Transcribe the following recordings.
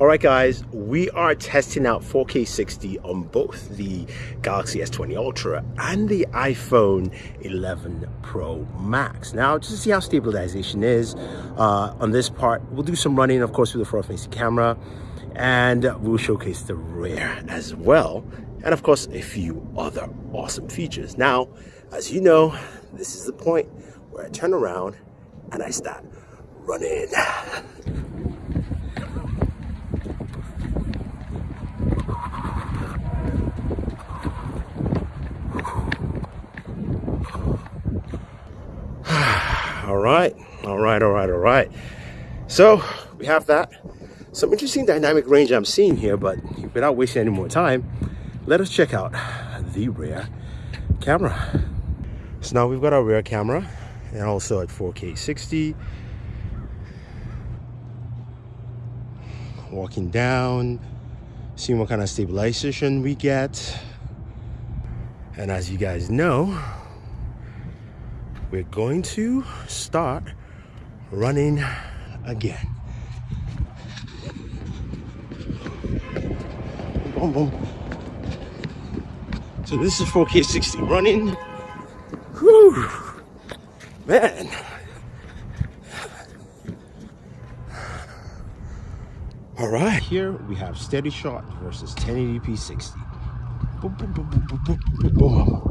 Alright guys, we are testing out 4K 60 on both the Galaxy S20 Ultra and the iPhone 11 Pro Max. Now, just to see how stabilization is uh, on this part, we'll do some running, of course, with the front-facing camera, and we'll showcase the rear as well, and of course, a few other awesome features. Now, as you know, this is the point where I turn around and I start running. all right all right all right all right so we have that. Some interesting dynamic range i'm seeing here but without wasting any more time let us check out the rear camera. So now we've got our rear camera and also at 4k 60 walking down seeing what kind of stabilization we get. And as you guys know we're going to start running again. Boom, boom. So this is 4K 60 running. Whew. Man. All right, here we have steady shot versus 1080p 60. Boom, boom, boom, boom, boom, boom, boom.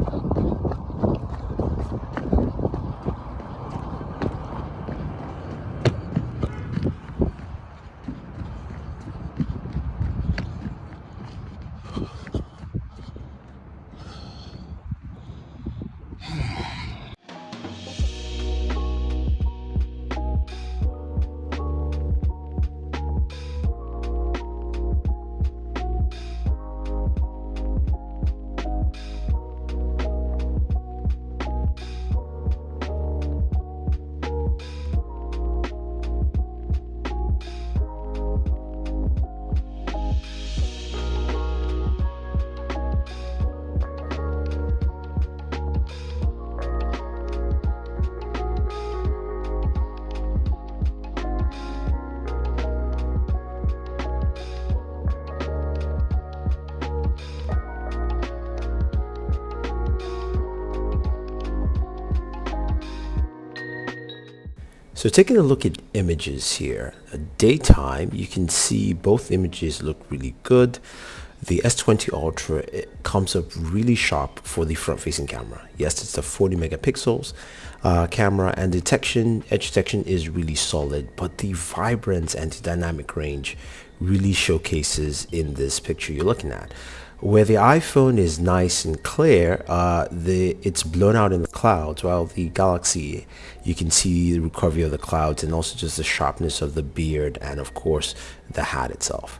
So taking a look at images here, daytime, you can see both images look really good. The S20 Ultra comes up really sharp for the front-facing camera. Yes, it's a 40 megapixels uh, camera and detection, edge detection is really solid, but the vibrance and dynamic range really showcases in this picture you're looking at where the iPhone is nice and clear, uh, the it's blown out in the clouds, while the Galaxy, you can see the recovery of the clouds and also just the sharpness of the beard and of course the hat itself.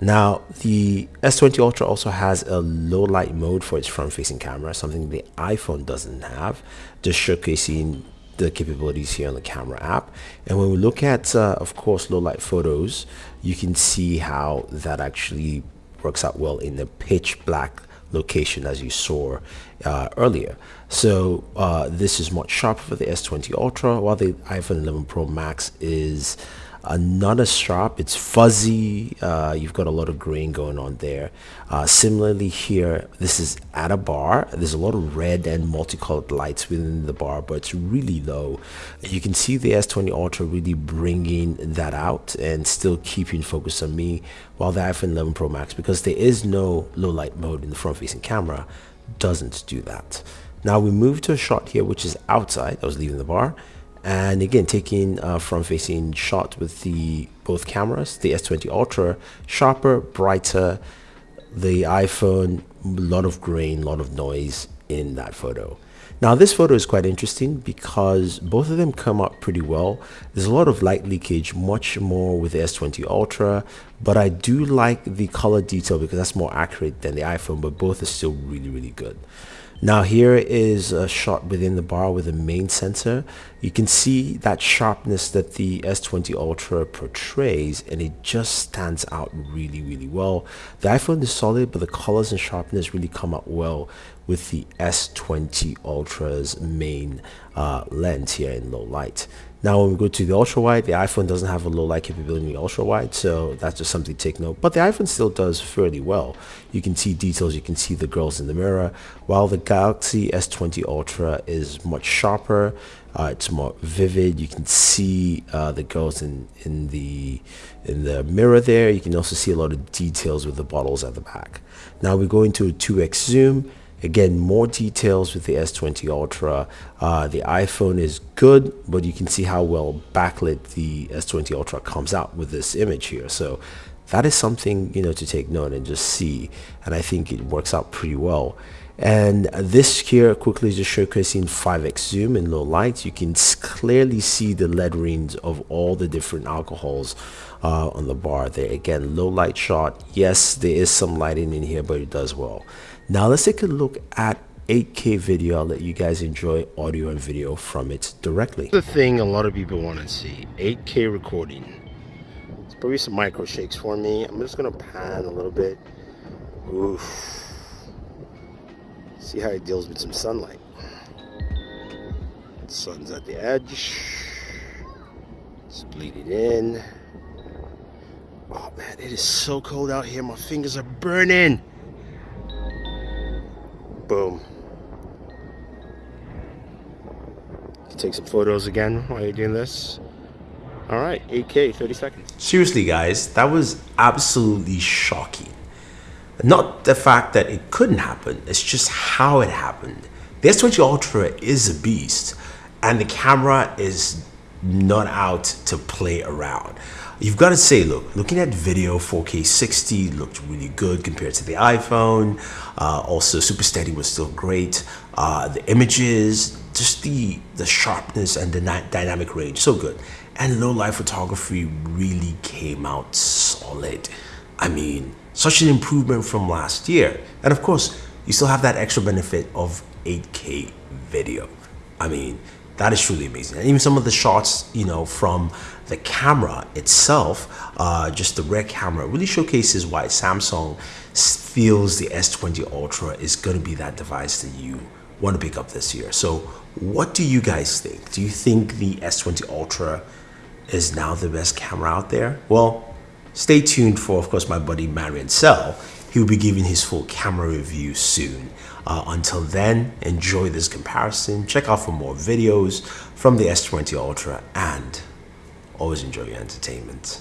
Now, the S20 Ultra also has a low light mode for its front-facing camera, something the iPhone doesn't have, just showcasing the capabilities here on the camera app. And when we look at, uh, of course, low light photos, you can see how that actually works out well in the pitch black location as you saw uh, earlier. So uh, this is much sharper for the S20 Ultra while the iPhone 11 Pro Max is uh, not as sharp it's fuzzy. Uh, you've got a lot of grain going on there. Uh, similarly here this is at a bar. There's a lot of red and multicolored lights within the bar but it's really low. You can see the S20 Ultra really bringing that out and still keeping focus on me while the iPhone 11 Pro Max because there is no low light mode in the front facing camera doesn't do that. Now we move to a shot here which is outside. I was leaving the bar and again taking uh, a front facing shot with the both cameras the s20 ultra sharper brighter the iphone a lot of grain a lot of noise in that photo. Now this photo is quite interesting because both of them come out pretty well. There's a lot of light leakage much more with the s20 ultra but i do like the color detail because that's more accurate than the iphone but both are still really really good now here is a shot within the bar with the main sensor. You can see that sharpness that the S20 Ultra portrays and it just stands out really really well. The iPhone is solid but the colors and sharpness really come out well with the S20 Ultra's main uh, lens here in low light. Now, when we go to the ultra wide, the iPhone doesn't have a low light capability in the ultra wide, so that's just something to take note. But the iPhone still does fairly well. You can see details, you can see the girls in the mirror, while the Galaxy S20 Ultra is much sharper. Uh, it's more vivid. You can see uh, the girls in in the in the mirror there. You can also see a lot of details with the bottles at the back. Now we go into a 2x zoom Again, more details with the S20 Ultra. Uh, the iPhone is good, but you can see how well backlit the S20 Ultra comes out with this image here. So that is something, you know, to take note and just see. And I think it works out pretty well. And this here quickly is just showcasing 5x zoom in low light. You can clearly see the letterings of all the different alcohols uh, on the bar there. Again, low light shot. Yes, there is some lighting in here, but it does well. Now let's take a look at 8K video. I'll let you guys enjoy audio and video from it directly. The thing a lot of people want to see, 8K recording. Probably some micro shakes for me. I'm just gonna pan a little bit. Oof. See how it deals with some sunlight. Sun's at the edge. It's bleeding in. Oh man, it is so cold out here. My fingers are burning. Boom. Take some photos again while you're doing this. All right, 8K, 30 seconds. Seriously, guys, that was absolutely shocking. Not the fact that it couldn't happen, it's just how it happened. The S20 Ultra is a beast, and the camera is not out to play around. You've got to say, look, looking at video 4K 60 looked really good compared to the iPhone. Uh, also, Super Steady was still great. Uh, the images, just the, the sharpness and the dynamic range, so good. And low light photography really came out solid. I mean, such an improvement from last year. And of course, you still have that extra benefit of 8K video. I mean, that is truly amazing. And even some of the shots, you know, from the camera itself, uh, just the rear camera, really showcases why Samsung feels the S20 Ultra is going to be that device that you want to pick up this year. So what do you guys think? Do you think the S20 Ultra is now the best camera out there? Well, stay tuned for, of course, my buddy Marian Sell. He'll be giving his full camera review soon. Uh, until then, enjoy this comparison. Check out for more videos from the S20 Ultra and always enjoy your entertainment.